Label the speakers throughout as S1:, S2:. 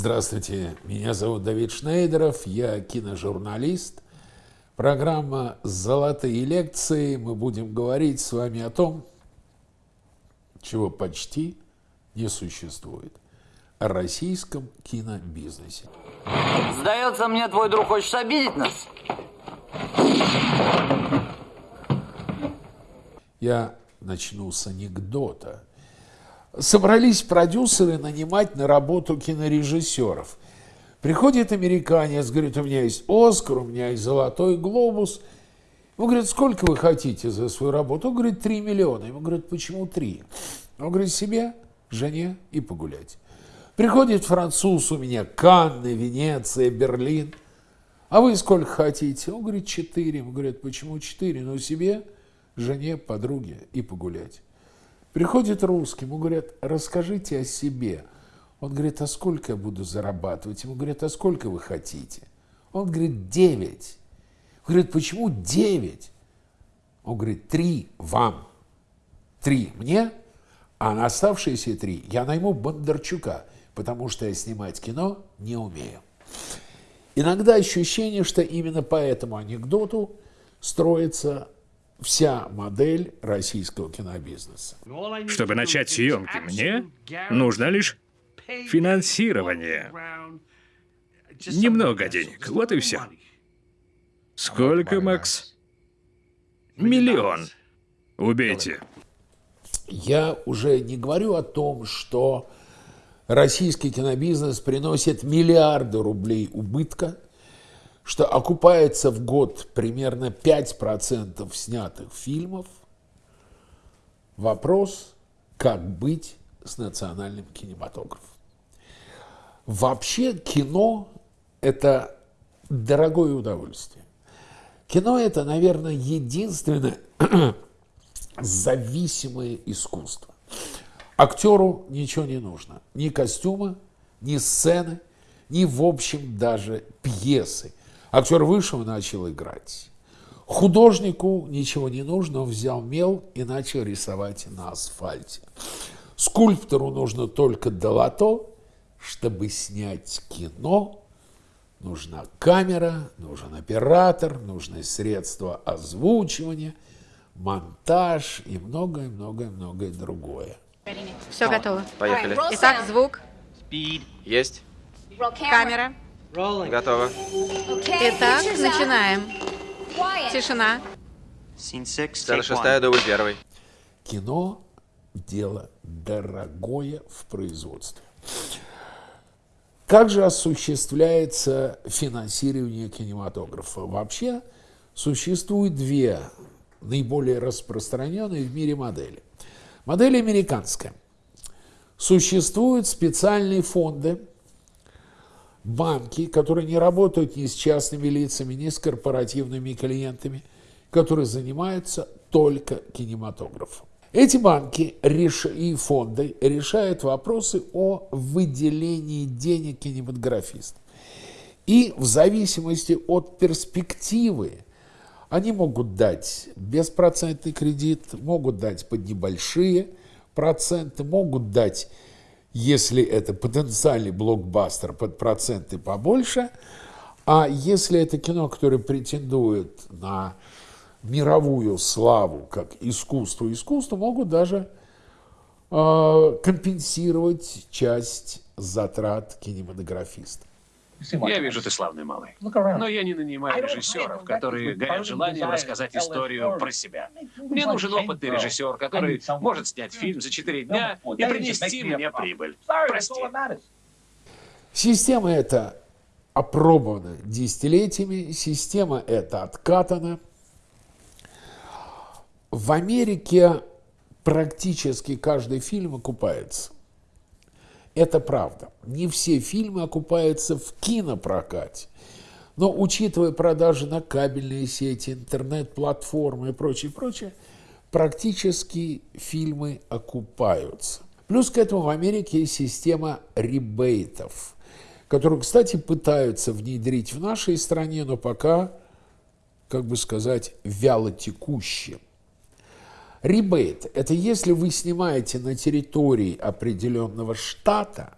S1: Здравствуйте, меня зовут Давид Шнейдеров, я киножурналист. Программа «Золотые лекции». Мы будем говорить с вами о том, чего почти не существует. О российском кинобизнесе.
S2: Сдается мне, твой друг хочет обидеть нас.
S1: Я начну с анекдота. Собрались продюсеры нанимать на работу кинорежиссеров. Приходит американец, говорит, у меня есть Оскар, у меня есть Золотой Глобус. Он говорит, сколько вы хотите за свою работу? Он говорит, 3 миллиона. Ему говорят, почему 3? Он говорит, себе, жене и погулять. Приходит француз у меня, Канны, Венеция, Берлин. А вы сколько хотите? Он говорит, 4. Ему говорят, почему 4? Ну, себе, жене, подруге и погулять. Приходит русский, ему говорят, расскажите о себе. Он говорит, а сколько я буду зарабатывать? Ему говорят, а сколько вы хотите? Он говорит, 9. Он говорит, почему 9? Он говорит, 3 вам. 3 мне, а на оставшиеся 3 я найму Бондарчука, потому что я снимать кино не умею. Иногда ощущение, что именно по этому анекдоту строится вся модель российского кинобизнеса.
S3: Чтобы начать съемки, мне нужно лишь финансирование. Немного денег, вот и все. Сколько, Макс? Миллион. Убейте.
S1: Я уже не говорю о том, что российский кинобизнес приносит миллиарды рублей убытка – что окупается в год примерно 5% снятых фильмов. Вопрос, как быть с национальным кинематографом. Вообще кино – это дорогое удовольствие. Кино – это, наверное, единственное зависимое искусство. Актеру ничего не нужно. Ни костюма, ни сцены, ни, в общем, даже пьесы – Актер вышел и начал играть. Художнику ничего не нужно, он взял мел и начал рисовать на асфальте. Скульптору нужно только долото, чтобы снять кино. Нужна камера, нужен оператор, нужны средства озвучивания, монтаж и многое-многое-многое другое.
S4: Все готово.
S5: Поехали.
S4: Итак, звук,
S5: Есть.
S4: камера.
S5: Готово.
S4: Итак, начинаем. Тишина.
S5: Сцена шестая, дубль первый.
S1: Кино – дело дорогое в производстве. Как же осуществляется финансирование кинематографа? Вообще существует две наиболее распространенные в мире модели. Модель американская. Существуют специальные фонды, банки, которые не работают ни с частными лицами, ни с корпоративными клиентами, которые занимаются только кинематографом. Эти банки и фонды решают вопросы о выделении денег кинематографистам. И в зависимости от перспективы они могут дать беспроцентный кредит, могут дать под небольшие проценты, могут дать если это потенциальный блокбастер под проценты побольше, а если это кино, которое претендует на мировую славу как искусство, искусство могут даже э, компенсировать часть затрат кинематографиста.
S6: Я вижу, ты славный малый. Но я не нанимаю режиссеров, которые горят желанием рассказать историю про себя. Мне нужен опытный режиссер, который может снять фильм за четыре дня и принести мне прибыль. Прости.
S1: Система эта опробована десятилетиями, система эта откатана. В Америке практически каждый фильм окупается. Это правда. Не все фильмы окупаются в кинопрокате. Но учитывая продажи на кабельные сети, интернет-платформы и прочее, прочее, практически фильмы окупаются. Плюс к этому в Америке есть система ребейтов, которую, кстати, пытаются внедрить в нашей стране, но пока, как бы сказать, вяло текущие. Ребейт – это если вы снимаете на территории определенного штата,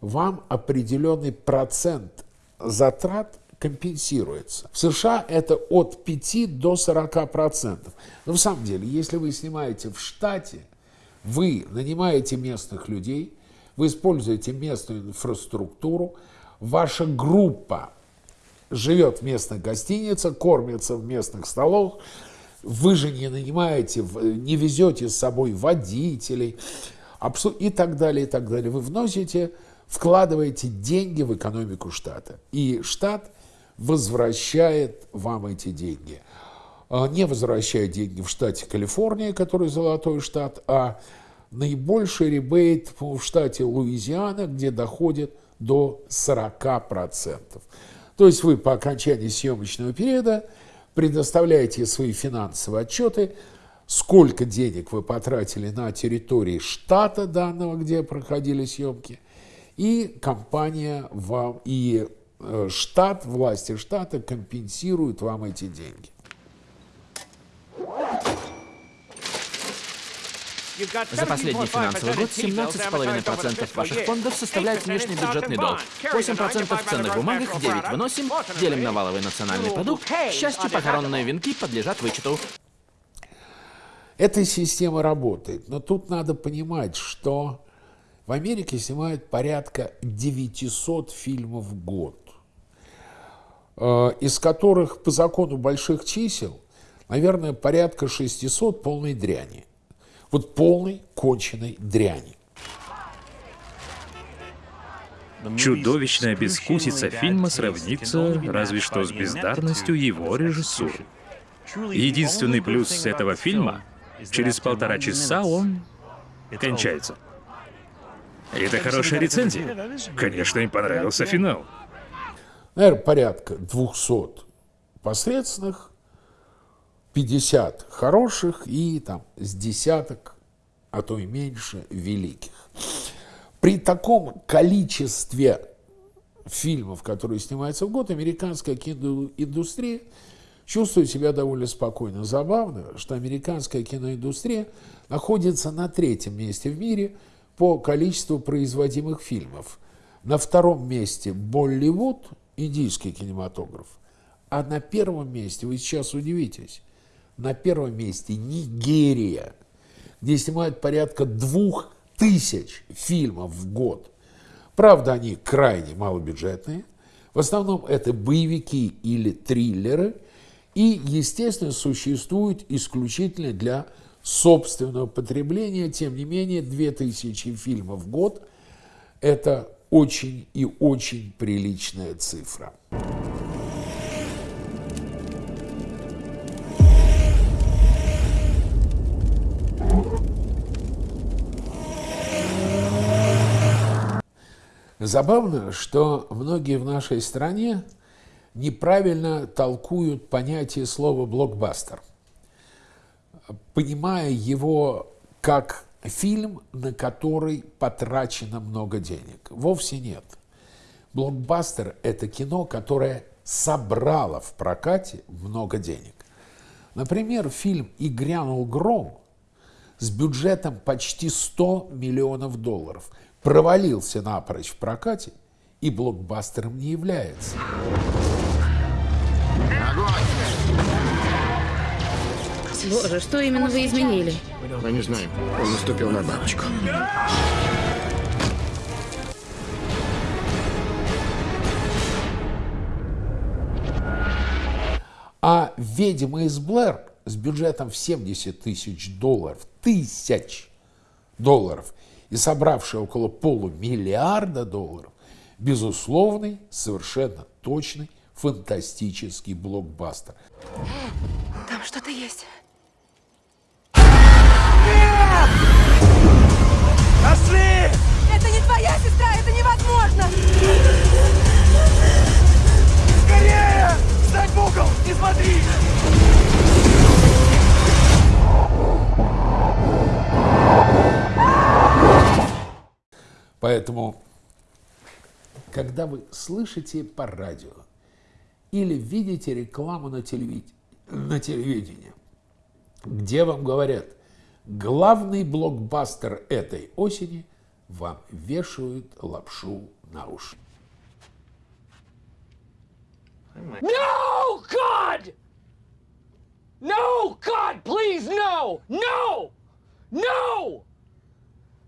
S1: вам определенный процент затрат компенсируется. В США это от 5 до 40 процентов. Но в самом деле, если вы снимаете в штате, вы нанимаете местных людей, вы используете местную инфраструктуру, ваша группа живет в местных гостиницах, кормится в местных столах, вы же не нанимаете, не везете с собой водителей и так далее, и так далее. Вы вносите, вкладываете деньги в экономику штата. И штат возвращает вам эти деньги. А, не возвращает деньги в штате Калифорния, который золотой штат, а наибольший ребейт в штате Луизиана, где доходит до 40%. То есть вы по окончании съемочного периода предоставляете свои финансовые отчеты, сколько денег вы потратили на территории штата данного, где проходили съемки, и компания вам, и э, штат, власти штата компенсируют вам эти деньги.
S7: За последний финансовый год 17,5% ваших фондов составляет внешний бюджетный долг. 8% в ценных бумагах, 9 выносим, делим на валовый национальный продукт. К счастью, похоронные венки подлежат вычету.
S1: Эта система работает, но тут надо понимать, что в Америке снимают порядка 900 фильмов в год, э, из которых по закону больших чисел, наверное, порядка 600 полной дряни. Вот полной конченной дряни.
S3: Чудовищная бескусица фильма сравнится разве что с бездарностью его режиссуры. Единственный плюс этого фильма — через полтора часа он кончается. Это хорошая рецензия. Конечно, им понравился финал.
S1: Наверное, порядка 200 посредственных, 50 хороших и там с десяток, а то и меньше, великих. При таком количестве фильмов, которые снимаются в год, американская киноиндустрия чувствует себя довольно спокойно. Забавно, что американская киноиндустрия находится на третьем месте в мире по количеству производимых фильмов. На втором месте Болливуд, индийский кинематограф, а на первом месте, вы сейчас удивитесь, на первом месте Нигерия, где снимают порядка двух тысяч фильмов в год. Правда, они крайне малобюджетные. В основном это боевики или триллеры. И, естественно, существуют исключительно для собственного потребления. Тем не менее, 2000 фильмов в год – это очень и очень приличная цифра. Забавно, что многие в нашей стране неправильно толкуют понятие слова «блокбастер», понимая его как фильм, на который потрачено много денег. Вовсе нет. Блокбастер – это кино, которое собрало в прокате много денег. Например, фильм «И грянул гром» с бюджетом почти 100 миллионов долларов – провалился напрочь в прокате и блокбастером не является.
S4: Боже, что именно вы изменили?
S8: Мы не знаем. Он наступил на бабочку.
S1: А «Ведьма из Блэр» с бюджетом в 70 тысяч долларов, тысяч долларов – и собравший около полумиллиарда долларов, безусловный, совершенно точный, фантастический блокбастер.
S4: Там что-то есть.
S9: Нет! Нашли!
S10: Это не твоя сестра, это невозможно!
S9: Скорее! Встать в угол! Не смотри!
S1: Поэтому, когда вы слышите по радио или видите рекламу на, телевид... на телевидении, где вам говорят, главный блокбастер этой осени, вам вешают лапшу на уши.
S9: No, God! No, God, please, no! No! No!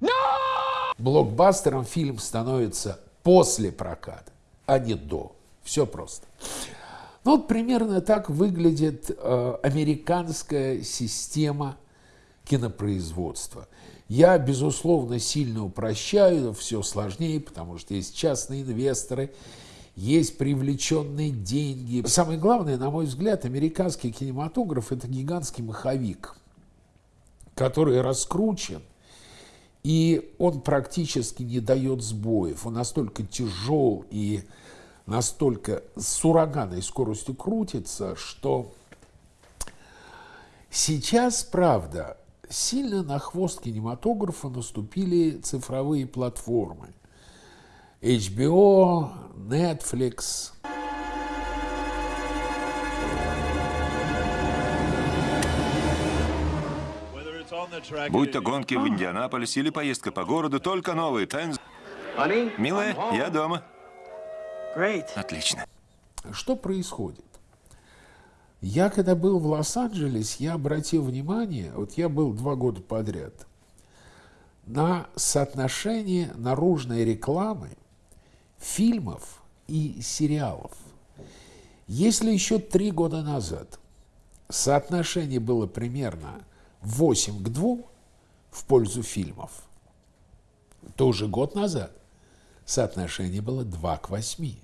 S9: No!
S1: Блокбастером фильм становится после проката, а не до. Все просто. Ну вот примерно так выглядит э, американская система кинопроизводства. Я, безусловно, сильно упрощаю, все сложнее, потому что есть частные инвесторы, есть привлеченные деньги. Самое главное, на мой взгляд, американский кинематограф – это гигантский маховик, который раскручен, и он практически не дает сбоев. Он настолько тяжел и настолько с ураганной скоростью крутится, что сейчас, правда, сильно на хвост кинематографа наступили цифровые платформы. HBO, Netflix.
S11: Будь то гонки в Индианаполисе или поездка по городу, только новые Тенз. Милая, я дома. Отлично.
S1: Что происходит? Я, когда был в Лос-Анджелесе, я обратил внимание, вот я был два года подряд, на соотношение наружной рекламы фильмов и сериалов. Если еще три года назад соотношение было примерно 8 к 2 в пользу фильмов, то уже год назад соотношение было 2 к 8.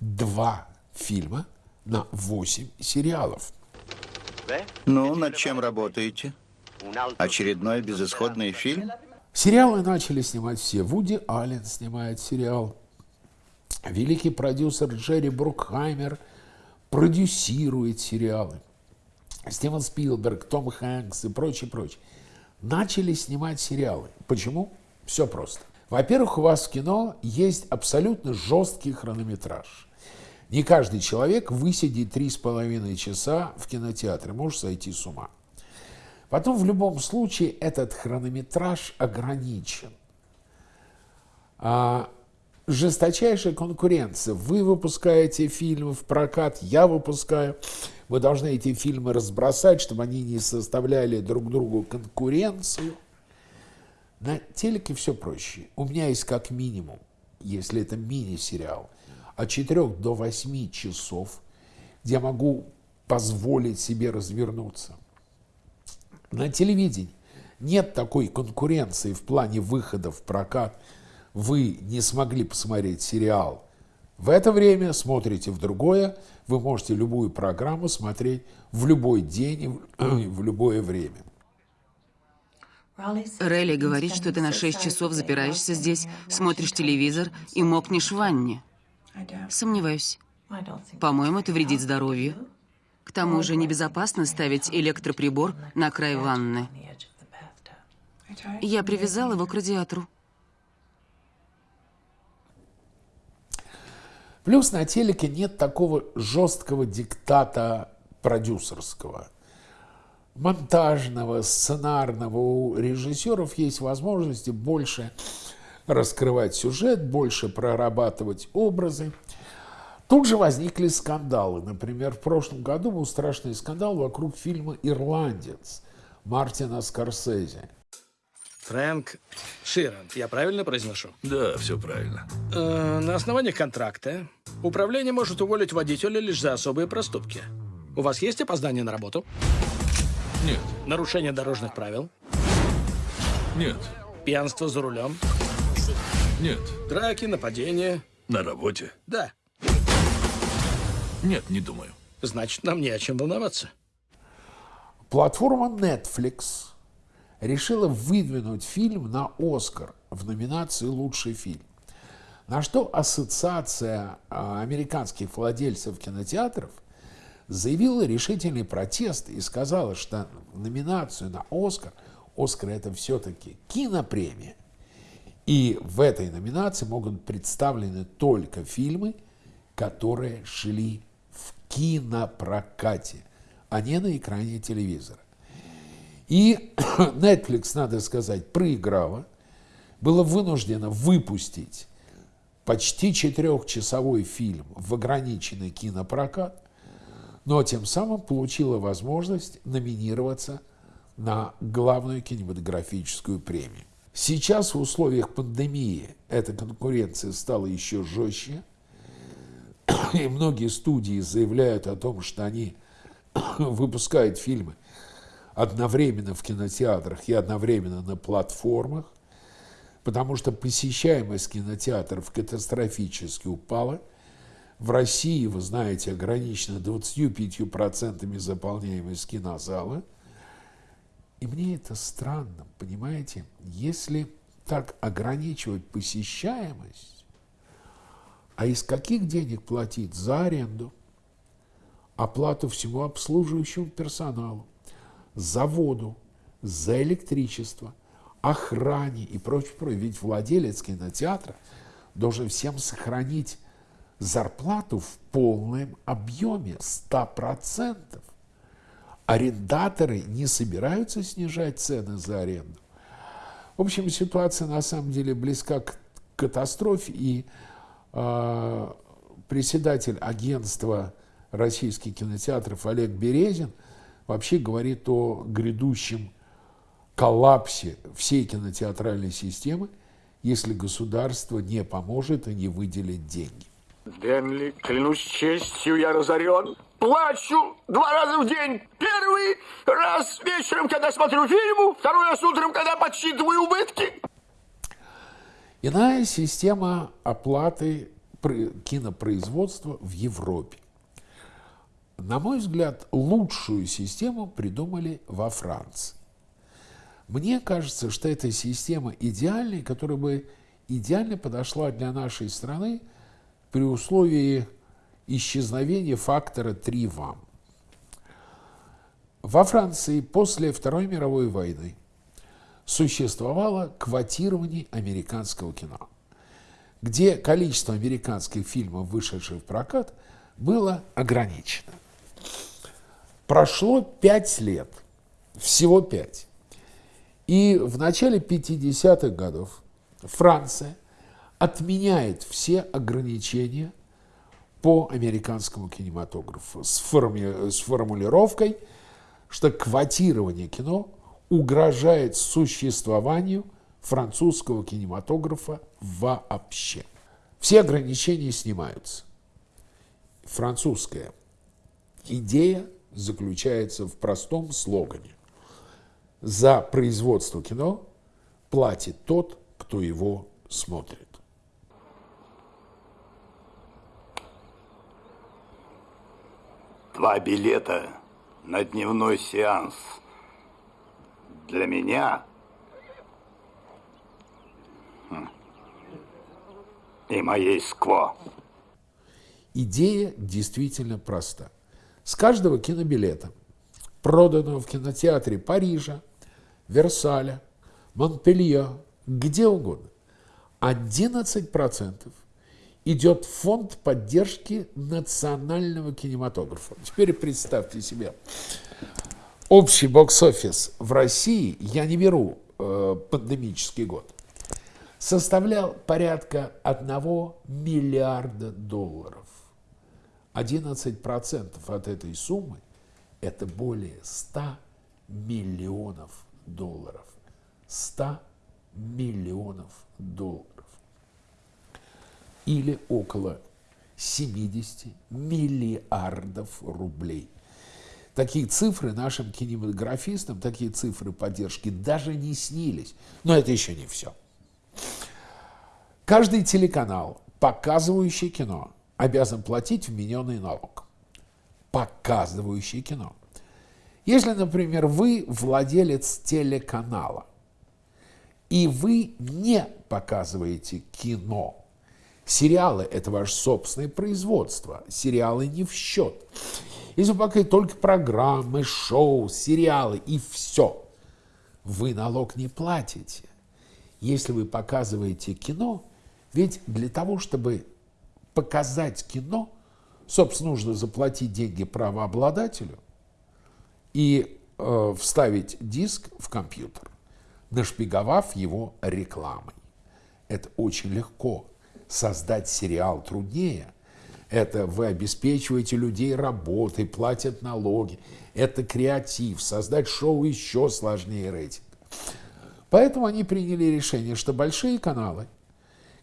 S1: Два фильма на 8 сериалов.
S12: Ну, над чем работаете? Очередной безысходный фильм?
S1: Сериалы начали снимать все. Вуди Аллен снимает сериал. Великий продюсер Джерри Брукхаймер продюсирует сериалы. Стивен Спилберг, Том Хэнкс и прочее, прочее. Начали снимать сериалы. Почему? Все просто. Во-первых, у вас в кино есть абсолютно жесткий хронометраж. Не каждый человек высидит три с половиной часа в кинотеатре, может сойти с ума. Потом в любом случае этот хронометраж ограничен. А, жесточайшая конкуренция. Вы выпускаете фильмы в прокат, я выпускаю. Вы должны эти фильмы разбросать, чтобы они не составляли друг другу конкуренцию. На телеке все проще. У меня есть как минимум, если это мини-сериал – от 4 до 8 часов, где я могу позволить себе развернуться. На телевидении нет такой конкуренции в плане выхода в прокат. Вы не смогли посмотреть сериал. В это время смотрите в другое. Вы можете любую программу смотреть в любой день и в любое время.
S13: Релли говорит, что ты на 6 часов запираешься здесь, смотришь телевизор и мокнешь в ванне. Сомневаюсь. По-моему, это вредит здоровью. К тому же небезопасно ставить электроприбор на край ванны. Я привязал его к радиатору.
S1: Плюс на телеке нет такого жесткого диктата продюсерского. Монтажного, сценарного. У режиссеров есть возможности больше раскрывать сюжет, больше прорабатывать образы. Тут же возникли скандалы. Например, в прошлом году был страшный скандал вокруг фильма «Ирландец» Мартина Скорсезе.
S14: Фрэнк Ширант, я правильно произношу?
S15: Да, все правильно.
S14: Э, на основании контракта управление может уволить водителя лишь за особые проступки. У вас есть опоздание на работу?
S15: Нет.
S14: Нарушение дорожных правил?
S15: Нет.
S14: Пьянство за рулем?
S15: Нет.
S14: Драки, нападения.
S15: На работе?
S14: Да.
S15: Нет, не думаю.
S14: Значит, нам не о чем волноваться.
S1: Платформа Netflix решила выдвинуть фильм на Оскар в номинации «Лучший фильм». На что Ассоциация а, американских владельцев кинотеатров заявила решительный протест и сказала, что номинацию на Оскар, Оскар это все-таки кинопремия, и в этой номинации могут представлены только фильмы, которые шли в кинопрокате, а не на экране телевизора. И Netflix, надо сказать, проиграла, было вынуждено выпустить почти четырехчасовой фильм в ограниченный кинопрокат, но тем самым получила возможность номинироваться на главную кинематографическую премию. Сейчас в условиях пандемии эта конкуренция стала еще жестче, и многие студии заявляют о том, что они выпускают фильмы одновременно в кинотеатрах и одновременно на платформах, потому что посещаемость кинотеатров катастрофически упала. В России, вы знаете, ограничена 25% заполняемость кинозала. И мне это странно, понимаете? Если так ограничивать посещаемость, а из каких денег платить за аренду, оплату всему обслуживающему персоналу, за воду, за электричество, охране и прочее, прочее. Ведь владелец кинотеатра должен всем сохранить зарплату в полном объеме 100%. Арендаторы не собираются снижать цены за аренду. В общем, ситуация на самом деле близка к катастрофе, и э, председатель агентства российских кинотеатров Олег Березин вообще говорит о грядущем коллапсе всей кинотеатральной системы, если государство не поможет и не выделит деньги.
S16: Денли, клянусь честью, я разорен. Плачу два раза в день. Первый раз вечером, когда смотрю фильму, второй раз утром, когда подсчитываю убытки.
S1: Иная система оплаты кинопроизводства в Европе. На мой взгляд, лучшую систему придумали во Франции. Мне кажется, что эта система идеальная, которая бы идеально подошла для нашей страны при условии исчезновения фактора 3 ВАМ. Во Франции после Второй мировой войны существовало квотирование американского кино, где количество американских фильмов, вышедших в прокат, было ограничено. Прошло пять лет, всего пять. И в начале 50-х годов Франция отменяет все ограничения по американскому кинематографу с, форми с формулировкой, что квотирование кино угрожает существованию французского кинематографа вообще. Все ограничения снимаются. Французская идея заключается в простом слогане. За производство кино платит тот, кто его смотрит.
S17: Два билета на дневной сеанс. Для меня и моей скво.
S1: Идея действительно проста. С каждого кинобилета, проданного в кинотеатре Парижа, Версаля, Монпелье, где угодно, 11% идет фонд поддержки национального кинематографа. Теперь представьте себе, общий бокс-офис в России, я не беру э, пандемический год, составлял порядка 1 миллиарда долларов. 11% от этой суммы – это более 100 миллионов долларов. 100 миллионов долларов. Или около 70 миллиардов рублей. Такие цифры нашим кинематографистам, такие цифры поддержки даже не снились. Но это еще не все. Каждый телеканал, показывающий кино, обязан платить вмененный налог. Показывающий кино. Если, например, вы владелец телеканала, и вы не показываете кино, сериалы – это ваше собственное производство, сериалы не в счет. Если вы показываете только программы, шоу, сериалы и все, вы налог не платите. Если вы показываете кино, ведь для того, чтобы показать кино, собственно, нужно заплатить деньги правообладателю – и э, вставить диск в компьютер, нашпиговав его рекламой. Это очень легко. создать сериал труднее. Это вы обеспечиваете людей работой, платят налоги. Это креатив. Создать шоу еще сложнее рейтинг. Поэтому они приняли решение, что большие каналы,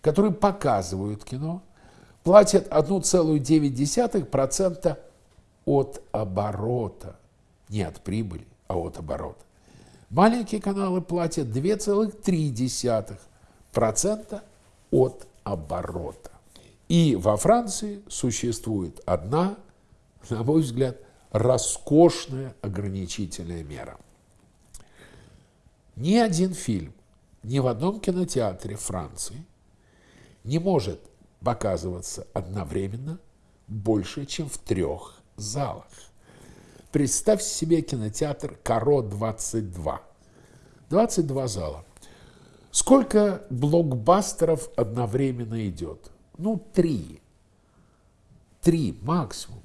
S1: которые показывают кино, платят 1,9% от оборота. Не от прибыли, а от оборота. Маленькие каналы платят 2,3% от оборота. И во Франции существует одна, на мой взгляд, роскошная ограничительная мера. Ни один фильм ни в одном кинотеатре Франции не может показываться одновременно больше, чем в трех залах. Представьте себе кинотеатр Каро-22. 22 зала. Сколько блокбастеров одновременно идет? Ну, три. Три максимум.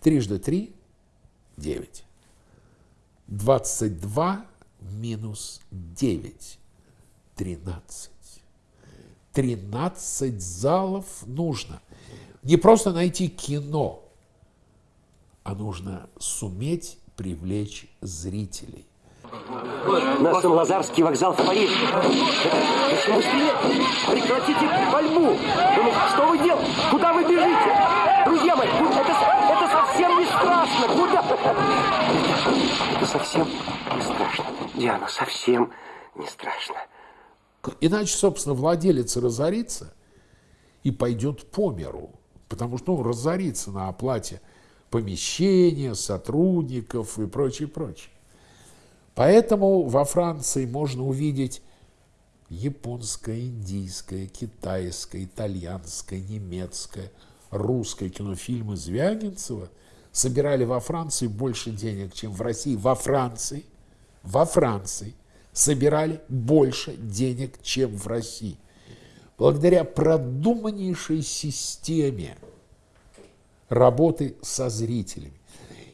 S1: Трижды три – девять. Двадцать два минус девять – тринадцать. Тринадцать залов нужно. Не просто найти кино, а нужно суметь привлечь зрителей.
S16: На Сан-Лазарский вокзал в Париж. Зачем быстрее? Прекратите пальбу! Что вы делаете? Куда вы бежите? Друзья мои, это, это совсем не страшно. Куда? Это совсем не страшно. Диана, совсем не страшно.
S1: Иначе, собственно, владелец разорится и пойдет по миру. Потому что ну, разорится на оплате помещения, сотрудников и прочее, прочее. Поэтому во Франции можно увидеть японское, индийское, китайское, итальянское, немецкое, русское кинофильмы Звягинцева собирали во Франции больше денег, чем в России. Во Франции, во Франции собирали больше денег, чем в России. Благодаря продуманнейшей системе работы со зрителями.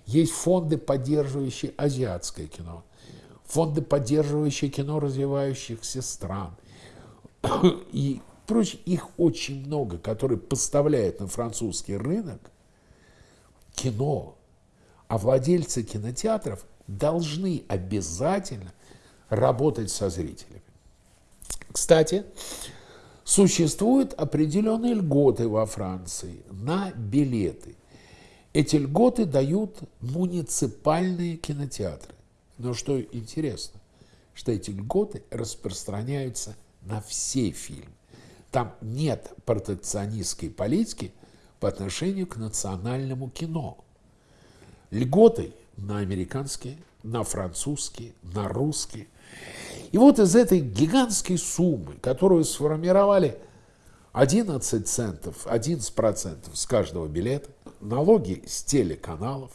S1: Есть фонды, поддерживающие азиатское кино, фонды, поддерживающие кино развивающихся стран. И прочее, их очень много, которые поставляют на французский рынок кино. А владельцы кинотеатров должны обязательно работать со зрителями. Кстати, существуют определенные льготы во Франции на билеты. Эти льготы дают муниципальные кинотеатры. Но что интересно, что эти льготы распространяются на все фильмы. Там нет протекционистской политики по отношению к национальному кино. Льготы на американские, на французские, на русские. И вот из этой гигантской суммы, которую сформировали 11 центов, 11 процентов с каждого билета, налоги с телеканалов,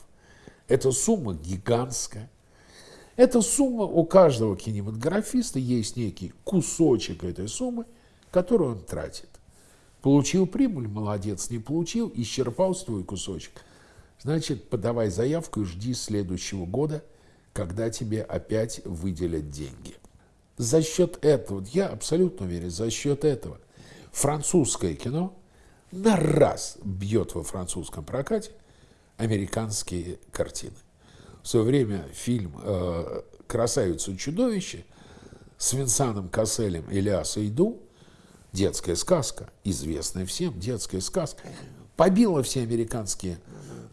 S1: эта сумма гигантская, эта сумма у каждого кинематографиста есть некий кусочек этой суммы, который он тратит. Получил прибыль, молодец, не получил, исчерпал свой кусочек. Значит, подавай заявку и жди следующего года, когда тебе опять выделят деньги. За счет этого, я абсолютно уверен, за счет этого французское кино на раз бьет во французском прокате американские картины в свое время фильм э, «Красавица и чудовище» с Винсаном Касселем и Лясой Иду, детская сказка, известная всем детская сказка, побила все американские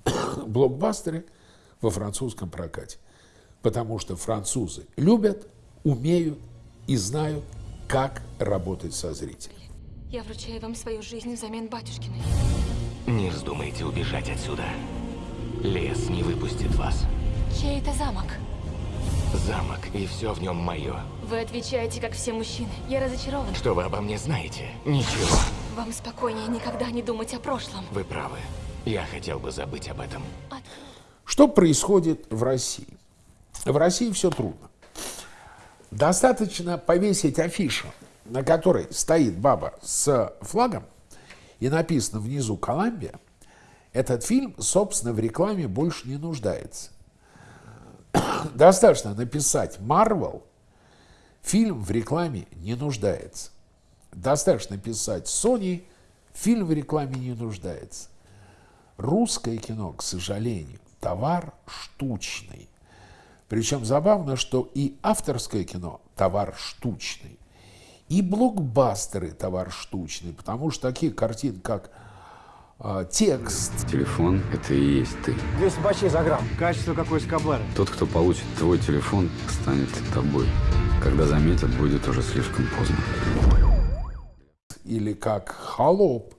S1: блокбастеры во французском прокате. Потому что французы любят, умеют и знают, как работать со зрителем.
S10: Я вручаю вам свою жизнь взамен батюшкиной.
S18: Не вздумайте убежать отсюда. Лес не выпустит вас.
S10: Чей это замок?
S18: Замок, и все в нем мое.
S10: Вы отвечаете, как все мужчины. Я разочарован.
S18: Что вы обо мне знаете? Ничего.
S10: Вам спокойнее никогда не думать о прошлом.
S18: Вы правы. Я хотел бы забыть об этом.
S1: Что происходит в России? В России все трудно. Достаточно повесить афишу, на которой стоит баба с флагом, и написано внизу «Колумбия», этот фильм, собственно, в рекламе больше не нуждается. Достаточно написать Marvel, фильм в рекламе не нуждается. Достаточно писать Sony, фильм в рекламе не нуждается. Русское кино, к сожалению, товар штучный. Причем забавно, что и авторское кино – товар штучный, и блокбастеры – товар штучный, потому что такие картины, как э, текст.
S19: Телефон – это и есть ты.
S9: 200 бачей за грамм. Качество как у Эскобара.
S19: Тот, кто получит твой телефон, станет тобой. Когда заметят, будет уже слишком поздно.
S1: Или как «Холоп»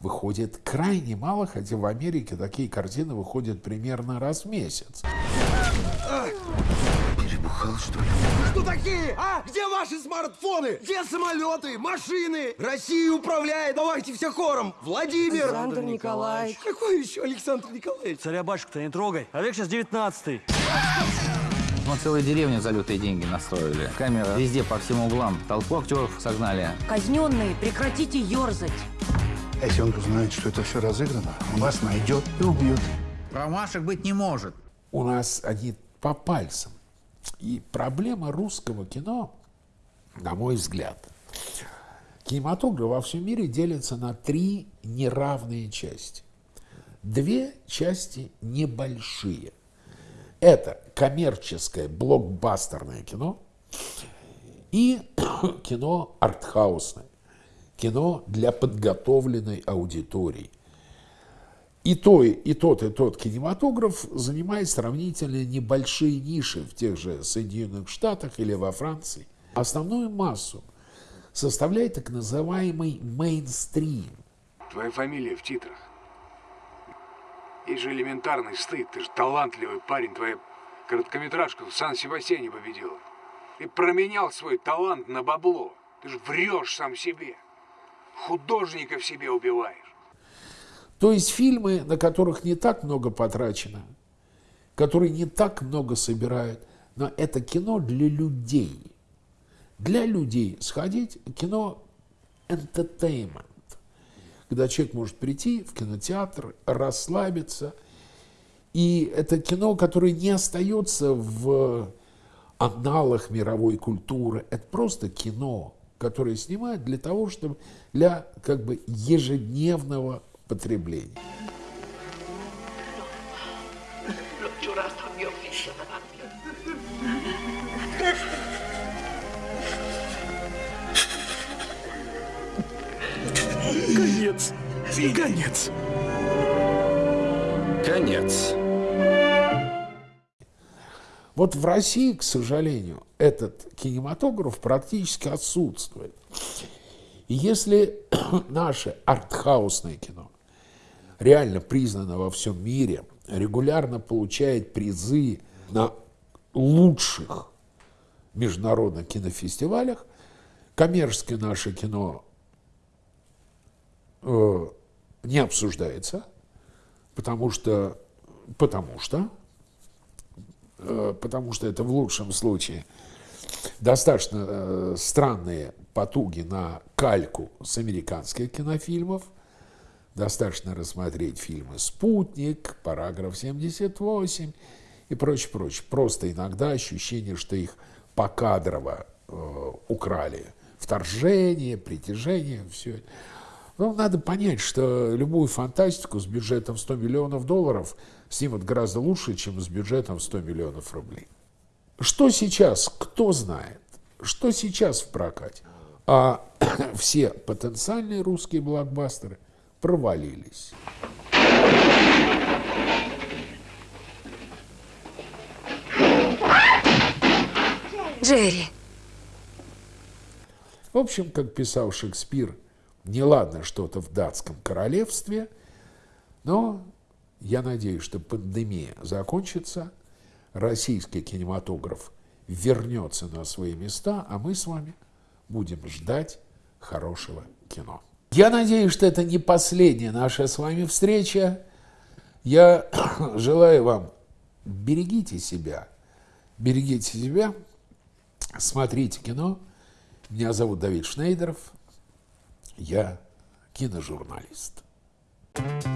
S1: выходит крайне мало, хотя в Америке такие картины выходят примерно раз в месяц.
S9: Перебухал, что ли? Кто такие? А? Где ваши смартфоны? Где самолеты, машины? Россию управляет. Давайте все хором. Владимир.
S20: Александр Николаевич.
S9: Какой еще Александр Николаевич?
S20: Царя батюшку-то не трогай. Олег сейчас девятнадцатый.
S21: Мы целые деревни за лютые деньги настроили. Камера везде, по всем углам. Толпу актеров согнали.
S22: Казненные, прекратите ерзать.
S23: Если он узнает, что это все разыграно, он вас найдет и убьет.
S21: Промашек быть не может.
S1: У нас они по пальцам. И проблема русского кино, на мой взгляд, кинематограф во всем мире делится на три неравные части. Две части небольшие. Это коммерческое блокбастерное кино и кино артхаусное кино для подготовленной аудитории. И, то, и тот, и тот кинематограф занимает сравнительно небольшие ниши в тех же Соединенных Штатах или во Франции. Основную массу составляет так называемый мейнстрим.
S24: Твоя фамилия в титрах. Есть же элементарный стыд. Ты же талантливый парень. Твоя короткометражка в Сан-Себастьяне победила. Ты променял свой талант на бабло. Ты же врешь сам себе художника в себе убиваешь.
S1: То есть фильмы, на которых не так много потрачено, которые не так много собирают, но это кино для людей. Для людей сходить кино entertainment, когда человек может прийти в кинотеатр, расслабиться. И это кино, которое не остается в аналах мировой культуры. Это просто кино которые снимают для того, чтобы для как бы ежедневного потребления.
S14: Конец. Конец.
S1: Конец. Вот в России, к сожалению, этот кинематограф практически отсутствует. И если наше артхаусное кино реально признано во всем мире, регулярно получает призы на лучших международных кинофестивалях, коммерческое наше кино э, не обсуждается, потому что, потому что Э, потому что это в лучшем случае достаточно э, странные потуги на кальку с американских кинофильмов. Достаточно рассмотреть фильмы «Спутник», «Параграф 78» и прочее, прочее. Просто иногда ощущение, что их покадрово э, украли. Вторжение, притяжение, все. Ну, надо понять, что любую фантастику с бюджетом 100 миллионов долларов снимут гораздо лучше, чем с бюджетом 100 миллионов рублей. Что сейчас, кто знает, что сейчас в прокате? А все потенциальные русские блокбастеры провалились.
S22: Джерри.
S1: В общем, как писал Шекспир, неладно что-то в датском королевстве, но я надеюсь, что пандемия закончится, российский кинематограф вернется на свои места, а мы с вами будем ждать хорошего кино. Я надеюсь, что это не последняя наша с вами встреча. Я желаю вам берегите себя, берегите себя, смотрите кино. Меня зовут Давид Шнейдеров. Я киножурналист. thank you